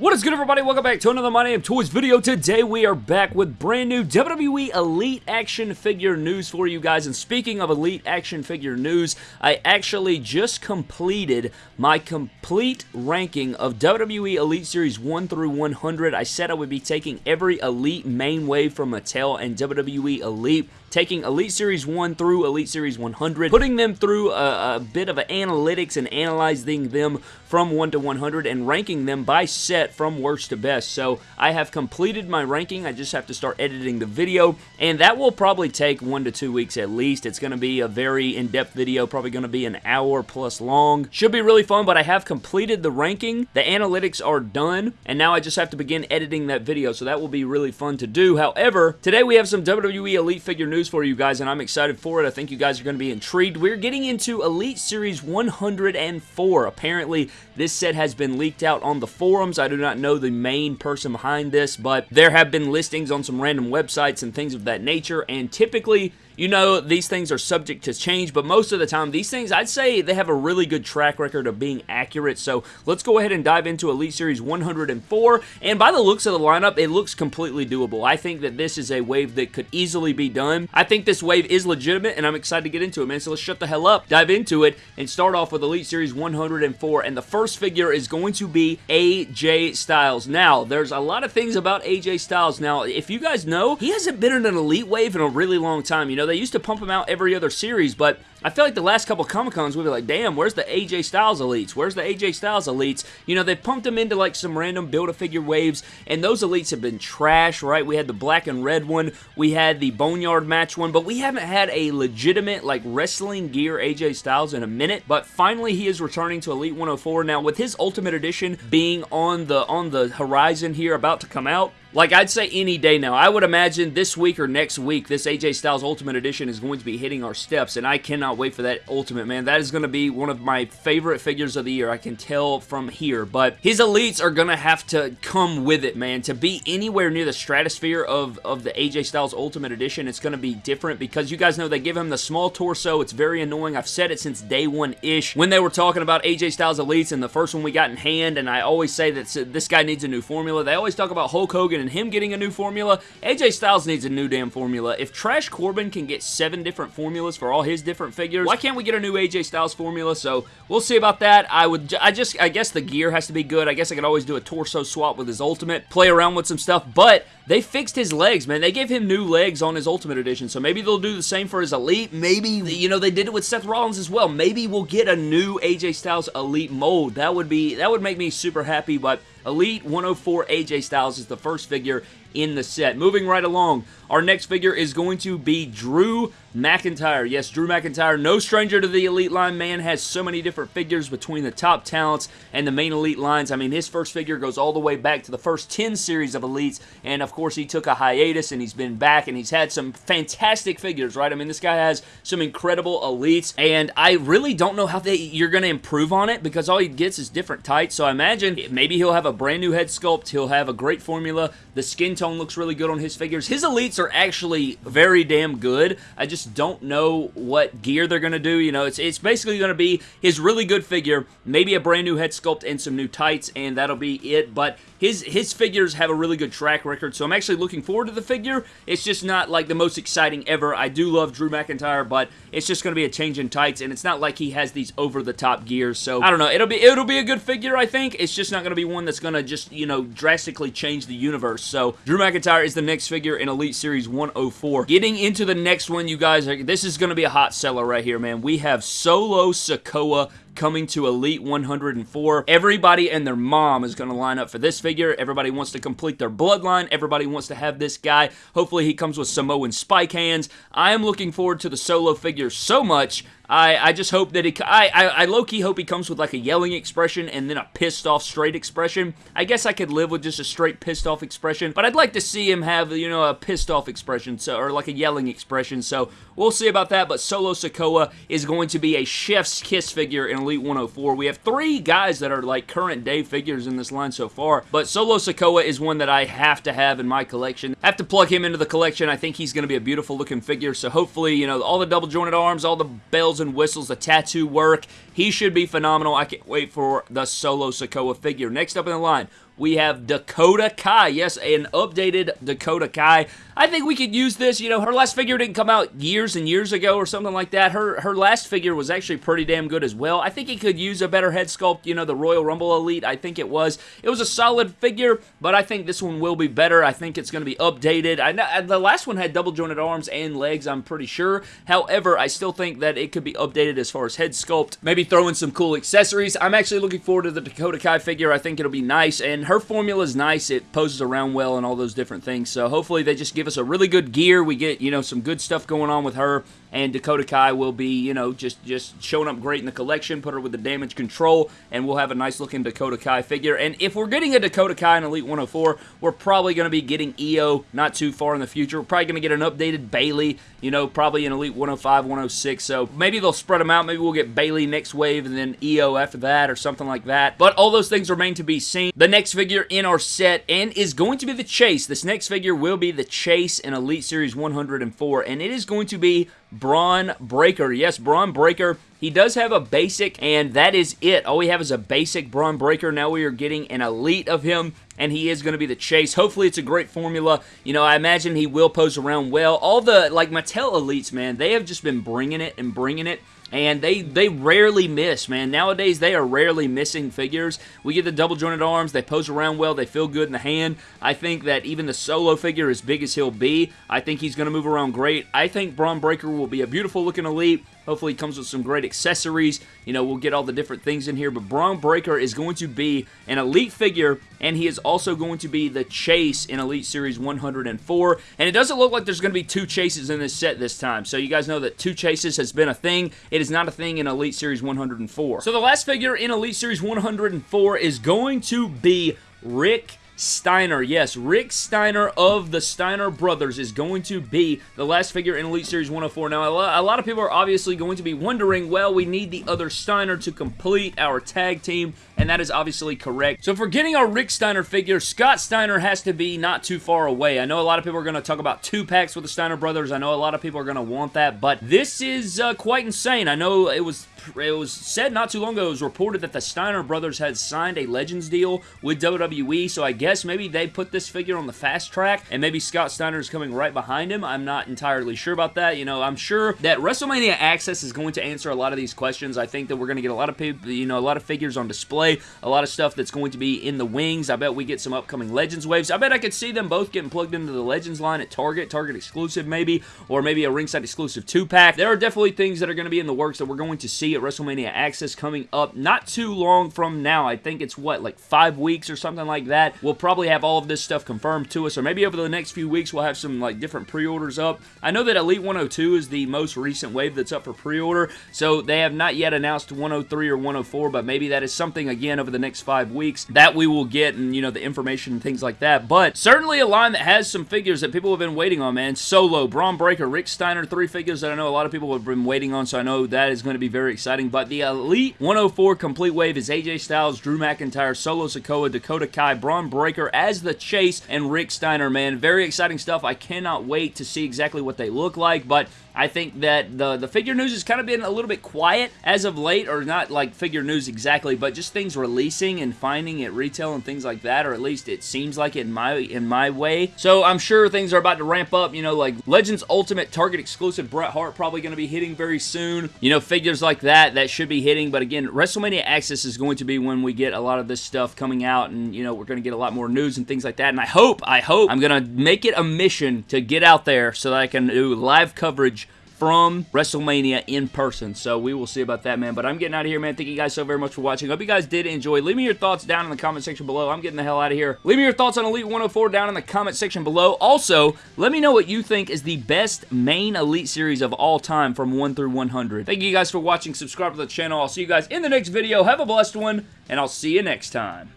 What is good everybody? Welcome back to another My Name Toys video. Today we are back with brand new WWE Elite action figure news for you guys. And speaking of Elite action figure news, I actually just completed my complete ranking of WWE Elite Series 1 through 100. I said I would be taking every Elite main wave from Mattel and WWE Elite taking Elite Series 1 through Elite Series 100, putting them through a, a, bit of analytics and analyzing them from 1 to 100 and ranking them by set from worst to best. So I have completed my ranking. I just have to start editing the video, and that will probably take one to two weeks at least. It's going to be a very in-depth video, probably going to be an hour plus long. Should be really fun, but I have completed the ranking. The analytics are done, and now I just have to begin editing that video, so that will be really fun to do. However, today we have some WWE Elite figure news news for you guys, and I'm excited for it. I think you guys are going to be intrigued. We're getting into Elite Series 104. Apparently, this set has been leaked out on the forums. I do not know the main person behind this, but there have been listings on some random websites and things of that nature, and typically you know, these things are subject to change, but most of the time, these things, I'd say they have a really good track record of being accurate. So let's go ahead and dive into Elite Series 104. And by the looks of the lineup, it looks completely doable. I think that this is a wave that could easily be done. I think this wave is legitimate, and I'm excited to get into it, man. So let's shut the hell up, dive into it, and start off with Elite Series 104. And the first figure is going to be AJ Styles. Now, there's a lot of things about AJ Styles. Now, if you guys know, he hasn't been in an Elite wave in a really long time. You know, they used to pump him out every other series, but I feel like the last couple Comic Cons we'd be like, damn, where's the AJ Styles Elites? Where's the AJ Styles Elites? You know, they pumped them into like some random Build-A-Figure waves, and those Elites have been trash, right? We had the black and red one, we had the Boneyard match one, but we haven't had a legitimate like wrestling gear AJ Styles in a minute, but finally he is returning to Elite 104. Now, with his Ultimate Edition being on the on the horizon here, about to come out, like, I'd say any day now. I would imagine this week or next week, this AJ Styles Ultimate Edition is going to be hitting our steps, and I cannot wait for that Ultimate, man. That is going to be one of my favorite figures of the year. I can tell from here, but his Elites are going to have to come with it, man. To be anywhere near the stratosphere of, of the AJ Styles Ultimate Edition, it's going to be different because you guys know they give him the small torso. It's very annoying. I've said it since day one-ish when they were talking about AJ Styles Elites and the first one we got in hand, and I always say that this guy needs a new formula. They always talk about Hulk Hogan and him getting a new formula, AJ Styles needs a new damn formula. If Trash Corbin can get seven different formulas for all his different figures, why can't we get a new AJ Styles formula? So we'll see about that. I would, I just, I guess the gear has to be good. I guess I could always do a torso swap with his Ultimate, play around with some stuff, but they fixed his legs, man. They gave him new legs on his Ultimate Edition, so maybe they'll do the same for his Elite. Maybe, you know, they did it with Seth Rollins as well. Maybe we'll get a new AJ Styles Elite mold. That would be, that would make me super happy, but Elite 104 AJ Styles is the first figure in the set. Moving right along, our next figure is going to be Drew McIntyre. Yes, Drew McIntyre, no stranger to the Elite line. Man has so many different figures between the top talents and the main Elite lines. I mean, his first figure goes all the way back to the first 10 series of Elites, and of course, he took a hiatus, and he's been back, and he's had some fantastic figures, right? I mean, this guy has some incredible Elites, and I really don't know how they you're going to improve on it, because all he gets is different tights, so I imagine maybe he'll have a brand new head sculpt, he'll have a great formula, the skin tone looks really good on his figures. His Elites are actually very damn good. I just don't know what gear they're going to do. You know, it's, it's basically going to be his really good figure, maybe a brand new head sculpt and some new tights, and that'll be it. But his, his figures have a really good track record, so I'm actually looking forward to the figure. It's just not like the most exciting ever. I do love Drew McIntyre, but it's just going to be a change in tights, and it's not like he has these over-the-top gears. So, I don't know. It'll be, it'll be a good figure, I think. It's just not going to be one that's going to just, you know, drastically change the universe. So, Drew McIntyre is the next figure in Elite Series 104. Getting into the next one, you guys, this is going to be a hot seller right here, man. We have Solo Sikoa coming to Elite 104. Everybody and their mom is going to line up for this figure. Everybody wants to complete their bloodline. Everybody wants to have this guy. Hopefully he comes with Samoan spike hands. I am looking forward to the solo figure so much. I, I just hope that he, I, I, I low-key hope he comes with like a yelling expression and then a pissed off straight expression. I guess I could live with just a straight pissed off expression, but I'd like to see him have, you know, a pissed off expression, so, or like a yelling expression, so we'll see about that, but Solo Sikoa is going to be a chef's kiss figure in Elite 104. We have three guys that are like current day figures in this line so far, but Solo Sikoa is one that I have to have in my collection. Have to plug him into the collection. I think he's going to be a beautiful looking figure, so hopefully, you know, all the double jointed arms, all the bells and whistles, the tattoo work. He should be phenomenal. I can't wait for the Solo Sikoa figure. Next up in the line, we have Dakota Kai. Yes, an updated Dakota Kai. I think we could use this. You know, her last figure didn't come out years and years ago or something like that. Her her last figure was actually pretty damn good as well. I think he could use a better head sculpt. You know, the Royal Rumble Elite. I think it was. It was a solid figure, but I think this one will be better. I think it's going to be updated. I know uh, the last one had double jointed arms and legs. I'm pretty sure. However, I still think that it could be updated as far as head sculpt. Maybe throw in some cool accessories. I'm actually looking forward to the Dakota Kai figure. I think it'll be nice, and her formula is nice. It poses around well and all those different things. So hopefully they just give us a really good gear. We get, you know, some good stuff going on with her and Dakota Kai will be, you know, just just showing up great in the collection. Put her with the damage control, and we'll have a nice looking Dakota Kai figure. And if we're getting a Dakota Kai in Elite 104, we're probably going to be getting IYO not too far in the future. We're probably going to get an updated Bayley, you know, probably in Elite 105, 106. So maybe they'll spread them out. Maybe we'll get Bayley next wave and then IYO after that or something like that. But all those things remain to be seen. The next figure in our set and is going to be the Chase. This next figure will be the Chase in Elite Series 104, and it is going to be Bron Breakker. Yes, Bron Breakker. He does have a basic, and that is it. All we have is a basic Bron Breakker. Now we are getting an elite of him, and he is going to be the chase. Hopefully, it's a great formula. You know, I imagine he will pose around well. All the, like, Mattel elites, man, they have just been bringing it and bringing it and they they rarely miss, man. Nowadays, they are rarely missing figures. We get the double jointed arms, they pose around well, they feel good in the hand. I think that even the solo figure, as big as he'll be, I think he's going to move around great. I think Bron Breakker will be a beautiful looking elite. Hopefully, it comes with some great accessories. You know, we'll get all the different things in here. But Bron Breakker is going to be an Elite figure, and he is also going to be the Chase in Elite Series 104. And it doesn't look like there's going to be two Chases in this set this time. So you guys know that two Chases has been a thing. It is not a thing in Elite Series 104. So the last figure in Elite Series 104 is going to be Rick Steiner. Yes, Rick Steiner of the Steiner Brothers is going to be the last figure in Elite Series 104. Now, a lot of people are obviously going to be wondering, well, we need the other Steiner to complete our tag team, and that is obviously correct. So for getting our Rick Steiner figure, Scott Steiner has to be not too far away. I know a lot of people are going to talk about two packs with the Steiner Brothers. I know a lot of people are going to want that, but this is uh, quite insane. I know it was it was said not too long ago, it was reported that the Steiner brothers had signed a Legends deal with WWE, so I guess maybe they put this figure on the fast track, and maybe Scott Steiner is coming right behind him. I'm not entirely sure about that. You know, I'm sure that WrestleMania Access is going to answer a lot of these questions. I think that we're going to get a lot of people, you know, a lot of figures on display, a lot of stuff that's going to be in the wings. I bet we get some upcoming Legends waves. I bet I could see them both getting plugged into the Legends line at Target, Target exclusive maybe, or maybe a ringside exclusive two-pack. There are definitely things that are going to be in the works that we're going to see at WrestleMania Access coming up not too long from now. I think it's what, like five weeks or something like that. We'll probably have all of this stuff confirmed to us, or maybe over the next few weeks we'll have some like different pre-orders up. I know that Elite 102 is the most recent wave that's up for pre-order, so they have not yet announced 103 or 104, but maybe that is something again over the next five weeks that we will get and, you know, the information and things like that. But certainly a line that has some figures that people have been waiting on, man. Solo, Bron Breakker, Rick Steiner, three figures that I know a lot of people have been waiting on, so I know that is going to be very exciting. But the Elite 104 Complete Wave is AJ Styles, Drew McIntyre, Solo Sikoa, Dakota Kai, Bron Breakker as the Chase, and Rick Steiner, man. Very exciting stuff. I cannot wait to see exactly what they look like, but I think that the, the figure news has kind of been a little bit quiet as of late, or not like figure news exactly, but just things releasing and finding at retail and things like that, or at least it seems like it in my, in my way. So I'm sure things are about to ramp up, you know, like Legends Ultimate Target exclusive Bret Hart probably going to be hitting very soon. You know, figures like that, that should be hitting, but again, WrestleMania Access is going to be when we get a lot of this stuff coming out, and, you know, we're going to get a lot more news and things like that, and I hope, I hope I'm going to make it a mission to get out there so that I can do live coverage from WrestleMania in person. So we will see about that, man. But I'm getting out of here, man. Thank you guys so very much for watching. Hope you guys did enjoy. Leave me your thoughts down in the comment section below. I'm getting the hell out of here. Leave me your thoughts on Elite 104 down in the comment section below. Also, let me know what you think is the best main Elite series of all time from 1 through 100. Thank you guys for watching. Subscribe to the channel. I'll see you guys in the next video. Have a blessed one, and I'll see you next time.